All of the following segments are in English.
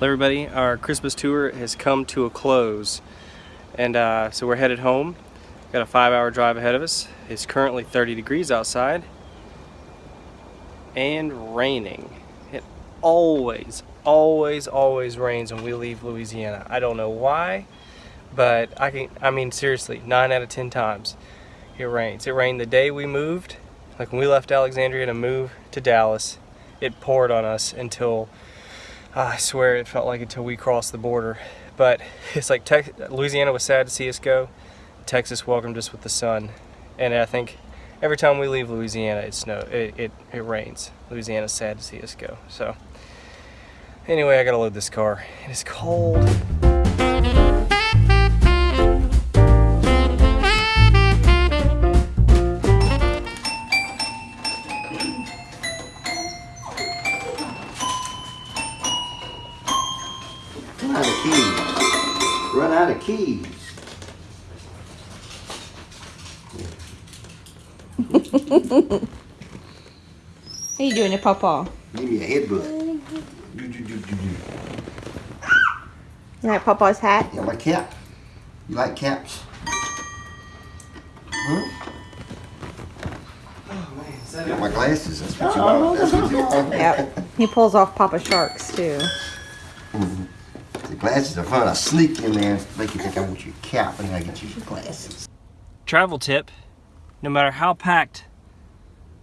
Well everybody, our Christmas tour has come to a close and uh, so we're headed home. Got a five hour drive ahead of us. It's currently 30 degrees outside and raining. It always, always, always rains when we leave Louisiana. I don't know why, but I can, I mean seriously, nine out of 10 times it rains. It rained the day we moved, like when we left Alexandria to move to Dallas, it poured on us until Ah, I swear it felt like until we crossed the border. But it's like Tex Louisiana was sad to see us go. Texas welcomed us with the sun. And I think every time we leave Louisiana, it snow it, it, it rains. Louisiana's sad to see us go. So anyway, I gotta load this car. It is cold. Out of keys. Run out of keys. What are you doing to Papa? Give me a headbutt. Do, do, do, do, do. You like Papa's hat? Yeah, my cap. You like caps? Huh? Got my glasses. That's what you want. That's what you want. Yep. He pulls off Papa Sharks too. The glasses are fun. I sneak in there make you think I want your cap, and I get you your glasses. Travel tip, no matter how packed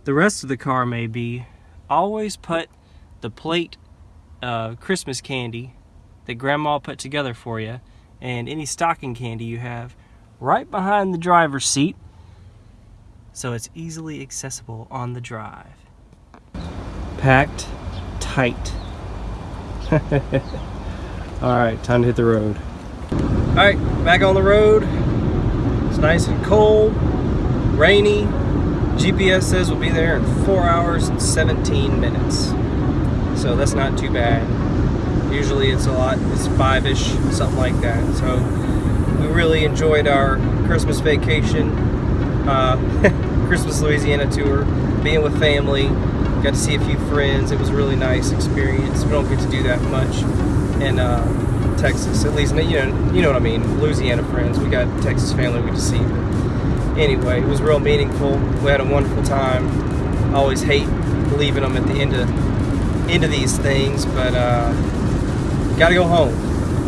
the rest of the car may be, always put the plate of Christmas candy that grandma put together for you and any stocking candy you have right behind the driver's seat so it's easily accessible on the drive. Packed tight. Alright, time to hit the road. Alright, back on the road. It's nice and cold, rainy. GPS says we'll be there in 4 hours and 17 minutes. So that's not too bad. Usually it's a lot, it's 5-ish, something like that. So we really enjoyed our Christmas vacation, uh, Christmas Louisiana tour, being with family, got to see a few friends. It was a really nice experience. We don't get to do that much in uh, Texas, at least, you know, you know what I mean, Louisiana friends. We got Texas family we to see. But anyway, it was real meaningful. We had a wonderful time. I always hate leaving them at the end of end of these things, but uh, got to go home,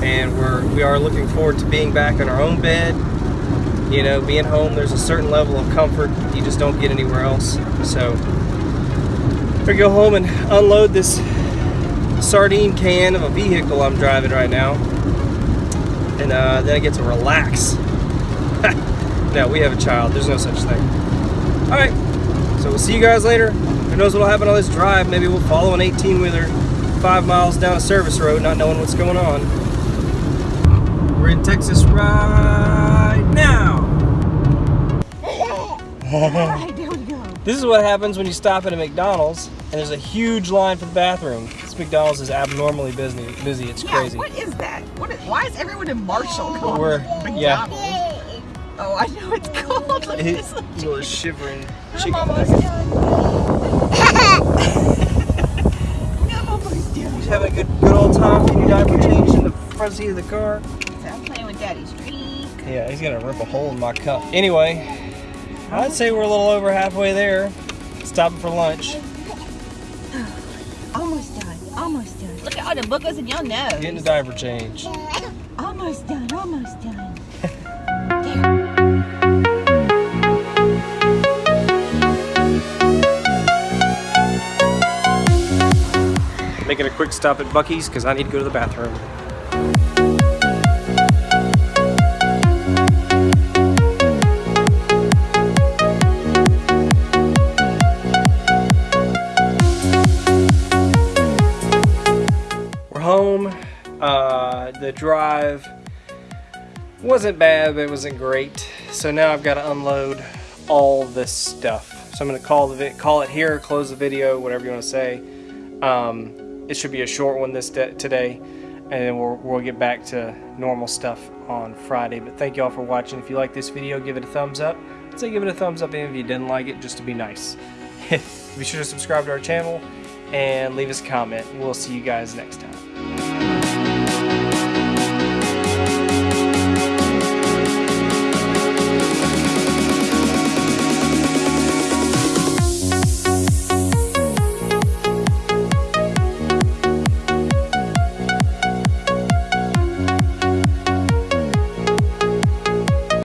and we're we are looking forward to being back in our own bed. You know, being home, there's a certain level of comfort you just don't get anywhere else. So, we go home and unload this sardine can of a vehicle I'm driving right now, and uh, then I get to relax. no, we have a child. There's no such thing. All right, so we'll see you guys later. Who knows what'll happen on this drive? Maybe we'll follow an 18-wheeler five miles down a service road, not knowing what's going on. We're in Texas right now. Alright, there we go. This is what happens when you stop at a McDonald's and there's a huge line for the bathroom. McDonald's is abnormally busy. Busy, it's Yeah, crazy. what is that? What is, why is everyone in Marshall going We're- yeah. Oh, I know it's cold. Look at It's this. little shivering I'm chicken. almost done. I'm almost done. Just having a good, good old time getting your diaper changed in the front seat of the car. So I'm playing with Daddy's streak. Yeah, he's gonna rip a hole in my cup. Anyway, I'd say we're a little over halfway there. Stopping for lunch. Almost done. Look at all the boogers in your nose. Getting the diaper change. Almost done. Almost done. Making a quick stop at Buc-ee's because I need to go to the bathroom. Uh, the drive wasn't bad, but it wasn't great. So now I've got to unload all this stuff. So I'm gonna call the call it here, close the video, whatever you want to say. Um, it should be a short one this day, today, and then we'll, we'll get back to normal stuff on Friday. But thank you all for watching. If you like this video, give it a thumbs up. I'd say give it a thumbs up, even if you didn't like it, just to be nice. be sure to subscribe to our channel and leave us a comment. We'll see you guys next time.